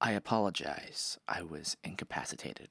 I apologize. I was incapacitated.